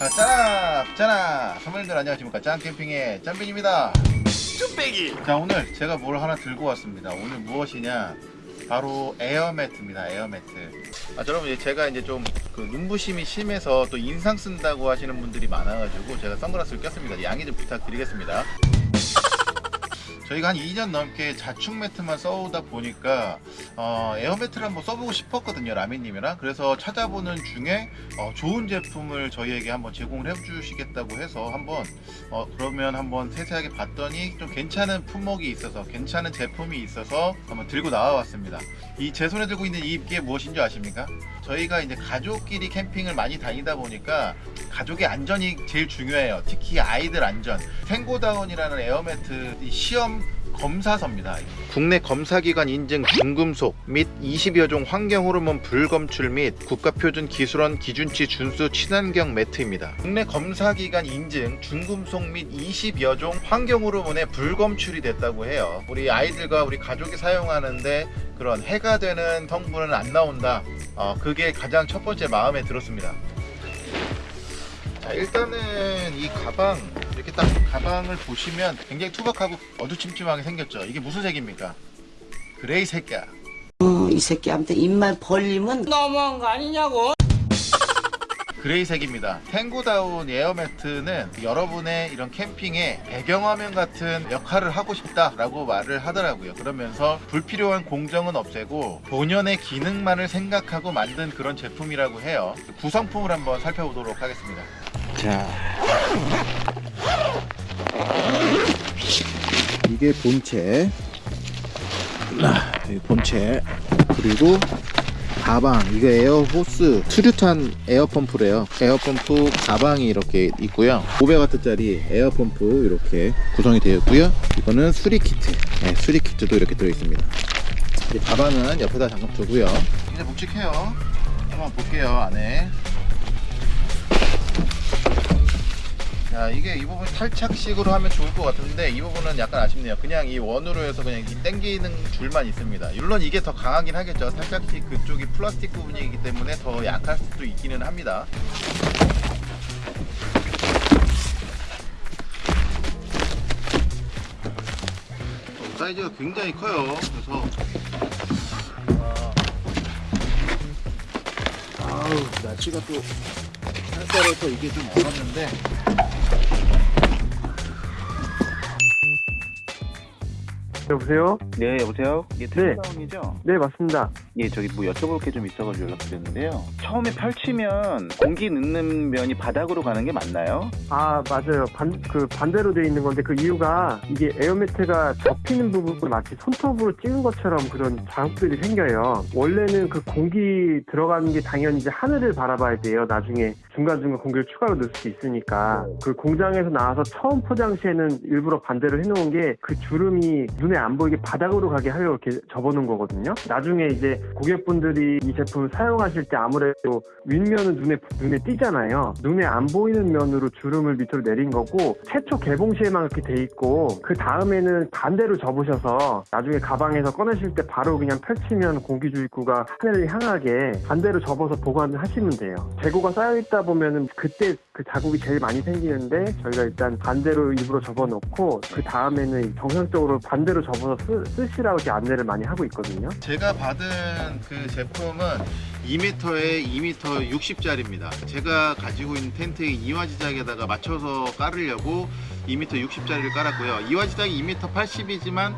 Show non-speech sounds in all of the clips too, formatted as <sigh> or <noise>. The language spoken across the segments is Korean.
아, 짠아, 짠아. 선배님들 안녕하십니까? 짠캠핑의 짠빈입니다. 쭈빼기 자, 오늘 제가 뭘 하나 들고 왔습니다. 오늘 무엇이냐? 바로 에어매트입니다. 에어매트. 아, 여러분, 이제 제가 이제 좀 그 눈부심이 심해서 또 인상 쓴다고 하시는 분들이 많아가지고 제가 선글라스를 꼈습니다. 양해 좀 부탁드리겠습니다. 저희가 한 2년 넘게 자충 매트만 써오다 보니까 어, 에어 매트를 한번 써보고 싶었거든요 라미님이랑 그래서 찾아보는 중에 어, 좋은 제품을 저희에게 한번 제공을 해주시겠다고 해서 한번 어, 그러면 한번 세세하게 봤더니 좀 괜찮은 품목이 있어서 괜찮은 제품이 있어서 한번 들고 나와봤습니다 이 제 손에 들고 있는 이게 무엇인지 아십니까? 저희가 이제 가족끼리 캠핑을 많이 다니다 보니까 가족의 안전이 제일 중요해요. 특히 아이들 안전. 탱고다운이라는 에어매트 이 시험 검사서입니다. 국내 검사기관 인증 중금속 및 20여 종 환경 호르몬 불검출 및 국가표준 기술원 기준치 준수 친환경 매트입니다. 국내 검사기관 인증 중금속 및 20여 종 환경 호르몬에 불검출이 됐다고 해요. 우리 아이들과 우리 가족이 사용하는데 그런 해가 되는 성분은 안 나온다. 어, 그게 가장 첫 번째 마음에 들었습니다. 자, 일단은 이 가방 딱 가방을 보시면 굉장히 투박하고 어두침침하게 생겼죠. 이게 무슨 색입니까? gray 색이야. 어, 이 새끼한테 입만 벌리면 너무한 거 아니냐고 <laughs> gray 색입니다. 탱고다운 에어매트는 여러분의 이런 캠핑에 배경화면 같은 역할을 하고 싶다라고 말을 하더라고요. 그러면서 불필요한 공정은 없애고 본연의 기능만을 생각하고 만든 그런 제품이라고 해요. 구성품을 한번 살펴보도록 하겠습니다. 자, 이게 본체, 아, 이 본체. 그리고 가방. 이거 air hose 수류탄 air pump래요. air pump 가방이 이렇게 있고요. 500W짜리 air pump 이렇게 구성이 되어 있고요. 이거는 수리 키트. 네, 수리 키트도 이렇게 들어 있습니다. 이 가방은 옆에다 잠깐 두고요. 이제 묵직해요. 한번 볼게요 안에 자 이게 이 부분 탈착식으로 하면 좋을 것 같은데 이 부분은 약간 아쉽네요. 그냥 이 원으로 해서 그냥 이 땡기는 줄만 있습니다. 물론 이게 더 강하긴 하겠죠. 탈착식 그쪽이 플라스틱 부분이기 때문에 더 약할 수도 있기는 합니다. 어, 사이즈가 굉장히 커요. 그래서 아, 아우 날씨가 또 쌀쌀해서 이게 좀 어렵는데 여보세요? 네, 여보세요? 예, 네. 트레이다운이죠? 네, 맞습니다. 예, 저기 뭐 여쭤볼 게 좀 있어가지고 연락드렸는데요. 처음에 펼치면 공기 넣는 면이 바닥으로 가는 게 맞나요? 아, 맞아요. 반, 그 반대로 돼 있는 건데 그 이유가 이게 에어매트가 접히는 부분을 마치 손톱으로 찍은 것처럼 그런 자국들이 생겨요. 원래는 그 공기 들어가는 게 당연히 이제 하늘을 바라봐야 돼요. 나중에 중간중간 공기를 추가로 넣을 수 있으니까. 그 공장에서 나와서 처음 포장 시에는 일부러 반대로 해놓은 게 그 주름이 눈에 안 보이게 바닥으로 가게 하려고 이렇게 접어놓은 거거든요. 나중에 이제 고객분들이 이 제품을 사용하실 때 아무래도 윗면은 눈에 눈에 띄잖아요. 눈에 안 보이는 면으로 주름을 밑으로 내린 거고 최초 개봉 시에만 그렇게 돼 있고 그 다음에는 반대로 접으셔서 나중에 가방에서 꺼내실 때 바로 그냥 펼치면 공기 주입구가 하늘을 향하게 반대로 접어서 보관을 하시면 돼요. 재고가 쌓여 있다 보면은 그때 그 자국이 제일 많이 생기는데 저희가 일단 반대로 일부러 접어놓고 그 다음에는 정상적으로 반대로 접어서 쓰, 쓰시라고 이렇게 안내를 많이 하고 있거든요. 제가 받은 그 제품은 2m에 2m 60짜리입니다. 제가 가지고 있는 텐트의 이화지작에다가 맞춰서 깔으려고 2m 60짜리를 깔았고요. 이화지작이 2m 80이지만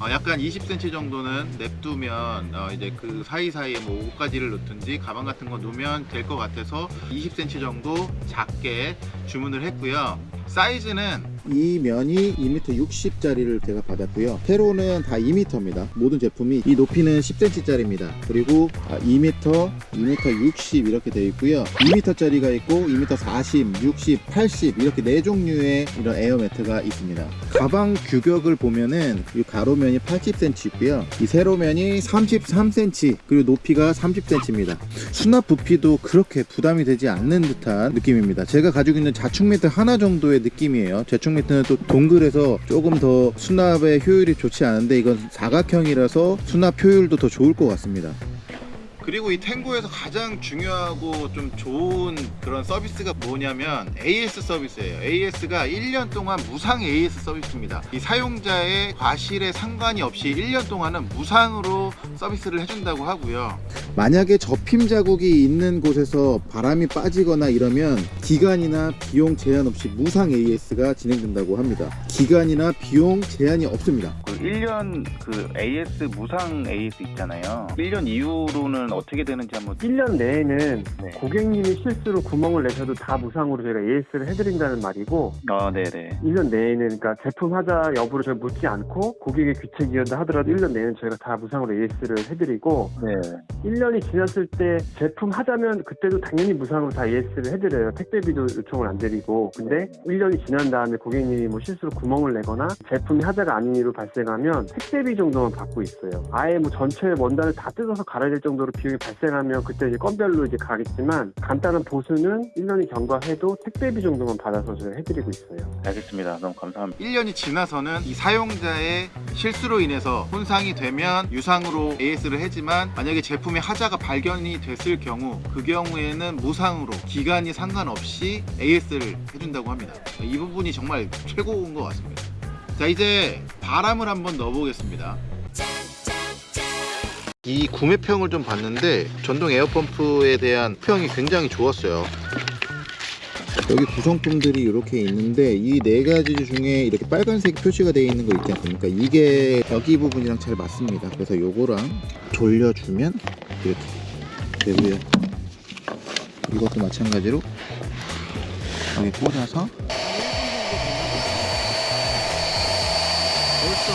어, 약간 20cm 정도는 냅두면 어, 이제 그 사이사이에 뭐 옷가지를 넣든지 가방 같은 거 놓으면 될 것 같아서 20cm 정도 작게 주문을 했고요. 사이즈는 이 면이 2m 60짜리를 제가 받았고요. 세로는 다 2m입니다. 모든 제품이 이 높이는 10cm짜리입니다. 그리고 2m, 2m 60 이렇게 되어 있고요. 2m짜리가 있고 2m 40, 60, 80 이렇게 네 종류의 이런 에어매트가 있습니다. 가방 규격을 보면은 이 가로면이 80cm 있고요. 이 세로면이 33cm 그리고 높이가 30cm입니다. 수납 부피도 그렇게 부담이 되지 않는 듯한 느낌입니다. 제가 가지고 있는 자축 매트 하나 정도의 느낌이에요. 자축 매트는 또 동글해서 조금 더 수납의 효율이 좋지 않은데 이건 사각형이라서 수납 효율도 더 좋을 것 같습니다. 그리고 이 탱고에서 가장 중요하고 좀 좋은 그런 서비스가 뭐냐면 AS 서비스예요. AS가 1년 동안 무상 AS 서비스입니다. 이 사용자의 과실에 상관이 없이 1년 동안은 무상으로 서비스를 해준다고 하고요. 만약에 접힘 자국이 있는 곳에서 바람이 빠지거나 이러면 기간이나 비용 제한 없이 무상 AS가 진행된다고 합니다. 기간이나 비용 제한이 없습니다. 그 1년 그 AS 무상 AS 있잖아요. 1년 이후로는 어떻게 되는지 한번 1년 내에는 네. 고객님이 실수로 구멍을 내셔도 다 무상으로 저희가 AS를 해드린다는 말이고 아, 네네. 1년 내에는 그러니까 제품 하자 여부를 저희 묻지 않고 고객의 귀책 이연다 하더라도 1년 내에는 저희가 다 무상으로 AS를 해드리고 네. 1년이 지났을 때 제품 하자면 그때도 당연히 무상으로 다 AS를 해드려요. 택배비도 요청을 안 드리고 근데 1년이 지난 다음에 고객님이 뭐 실수로 구멍을 내거나 제품이 하자가 아닌 이유로 발생 하면 택배비 정도만 받고 있어요. 아예 뭐 전체 원단을 다 뜯어서 갈아야 될 정도로 비용이 발생하면 그때 이제 건별로 이제 가겠지만 간단한 보수는 1년이 경과해도 택배비 정도만 받아서 저희가 해드리고 있어요. 알겠습니다. 너무 감사합니다. 1년이 지나서는 이 사용자의 실수로 인해서 손상이 되면 유상으로 AS를 해지만 만약에 제품의 하자가 발견이 됐을 경우 그 경우에는 무상으로 기간이 상관없이 AS를 해준다고 합니다. 이 부분이 정말 최고인 것 같습니다. 자 이제 바람을 한번 넣어보겠습니다. 이 구매평을 좀 봤는데 전동 에어펌프에 대한 평이 굉장히 좋았어요. 여기 구성품들이 이렇게 있는데 이 네 가지 중에 이렇게 빨간색 표시가 되어 있는 거 있지 않습니까? 이게 여기 부분이랑 잘 맞습니다. 그래서 요거랑 돌려주면 이렇게 되고요. 이것도 마찬가지로 여기 꽂아서 벌써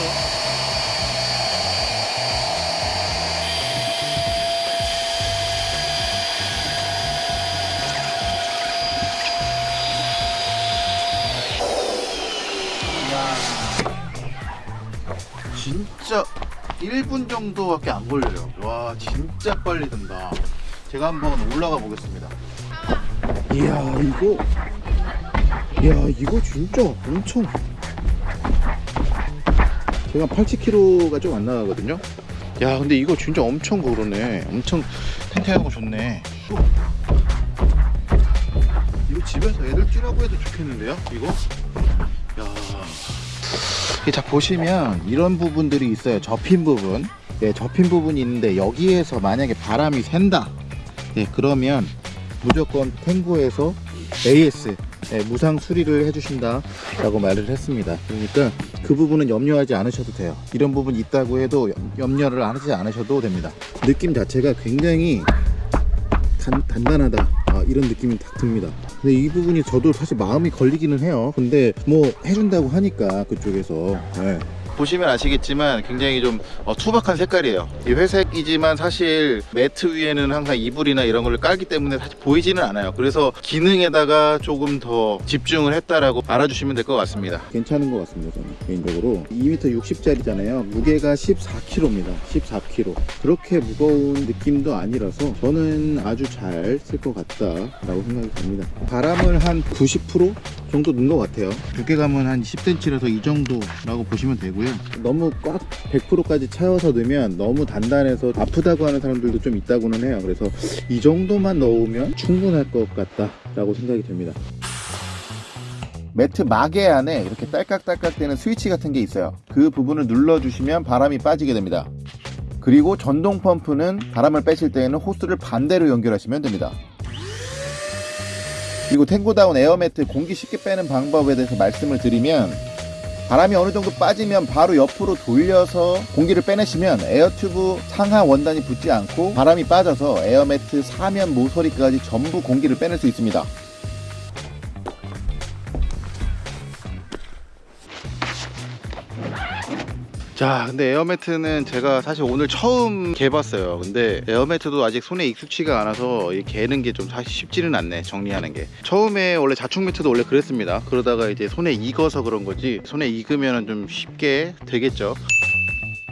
진짜 1분 정도밖에 안 걸려요. 와, 진짜 빨리 든다. 제가 한번 올라가 보겠습니다. 이야 이거 이야 이거 진짜 엄청 제가 80kg가 좀 안 나가거든요 야, 근데 이거 진짜 엄청 그러네. 엄청 탱탱하고 좋네. 이거 집에서 애들 뛰라고 해도 좋겠는데요? 이거? 야. 자 보시면 이런 부분들이 있어요 접힌 부분 예, 접힌 부분이 있는데 여기에서 만약에 바람이 샌다 예, 그러면 무조건 탱고에서 AS 예, 무상 수리를 해주신다 라고 말을 했습니다. 그러니까 그 부분은 염려하지 않으셔도 돼요. 이런 부분이 있다고 해도 염- 염려를 안 하지 않으셔도 됩니다. 느낌 자체가 굉장히 단, 단단하다. 아, 이런 느낌이 딱 듭니다. 근데 이 부분이 저도 사실 마음이 걸리기는 해요. 근데 뭐 해준다고 하니까 그쪽에서. 예. 보시면 아시겠지만 굉장히 좀 어, 투박한 색깔이에요. 이 회색이지만 사실 매트 위에는 항상 이불이나 이런 걸 깔기 때문에 사실 보이지는 않아요. 그래서 기능에다가 조금 더 집중을 했다라고 알아주시면 될 것 같습니다. 괜찮은 것 같습니다 저는 개인적으로 2m 60짜리잖아요 무게가 14kg입니다 14kg 그렇게 무거운 느낌도 아니라서 저는 아주 잘 쓸 것 같다 라고 생각이 듭니다 바람을 한 90% 정도 넣은 것 같아요 두께감은 한 10cm라서 이 정도라고 보시면 되고요 너무 꽉 100%까지 채워서 넣으면 너무 단단해서 아프다고 하는 사람들도 좀 있다고는 해요 그래서 이 정도만 넣으면 충분할 것 같다 라고 생각이 됩니다 매트 마개 안에 이렇게 딸깍딸깍 되는 스위치 같은 게 있어요. 그 부분을 눌러주시면 바람이 빠지게 됩니다. 그리고 전동 펌프는 바람을 빼실 때에는 호스를 반대로 연결하시면 됩니다. 그리고 탱고다운 에어매트 공기 쉽게 빼는 방법에 대해서 말씀을 드리면 바람이 어느 정도 빠지면 바로 옆으로 돌려서 공기를 빼내시면 air tube 상하 원단이 붙지 않고 바람이 빠져서 에어매트 사면 모서리까지 전부 공기를 빼낼 수 있습니다. 자, 근데 에어매트는 제가 사실 오늘 처음 개봤어요. 근데 에어매트도 아직 손에 익숙치가 않아서 이 개는 게 좀 사실 쉽지는 않네. 정리하는 게. 처음에 원래 자충 매트도 원래 그랬습니다. 그러다가 이제 손에 익어서 그런 거지. 손에 익으면 좀 쉽게 되겠죠.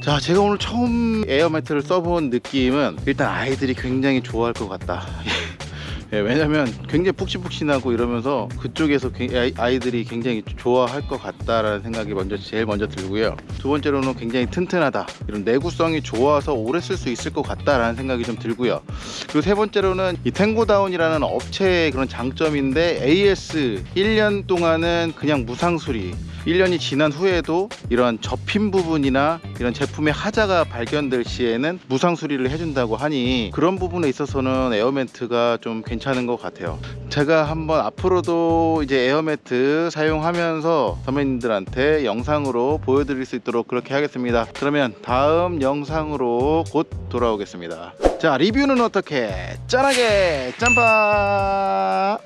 자, 제가 오늘 처음 에어매트를 써본 느낌은 일단 아이들이 굉장히 좋아할 것 같다. <laughs> 예, 왜냐면 굉장히 푹신푹신하고 이러면서 그쪽에서 아이들이 굉장히 좋아할 것 같다라는 생각이 먼저 제일 먼저 들고요. 두 번째로는 굉장히 튼튼하다. 이런 내구성이 좋아서 오래 쓸 수 있을 것 같다라는 생각이 좀 들고요. 그리고 세 번째로는 이 탱고다운이라는 업체의 그런 장점인데 AS 1년 동안은 그냥 무상 수리 1년이 지난 후에도 이런 접힌 부분이나 이런 제품의 하자가 발견될 시에는 무상 수리를 해준다고 하니 그런 부분에 있어서는 에어매트가 좀 괜찮은 것 같아요. 제가 한번 앞으로도 이제 에어매트 사용하면서 선배님들한테 영상으로 보여드릴 수 있도록 그렇게 하겠습니다. 그러면 다음 영상으로 곧 돌아오겠습니다. 자 리뷰는 어떻게 짠하게 짬바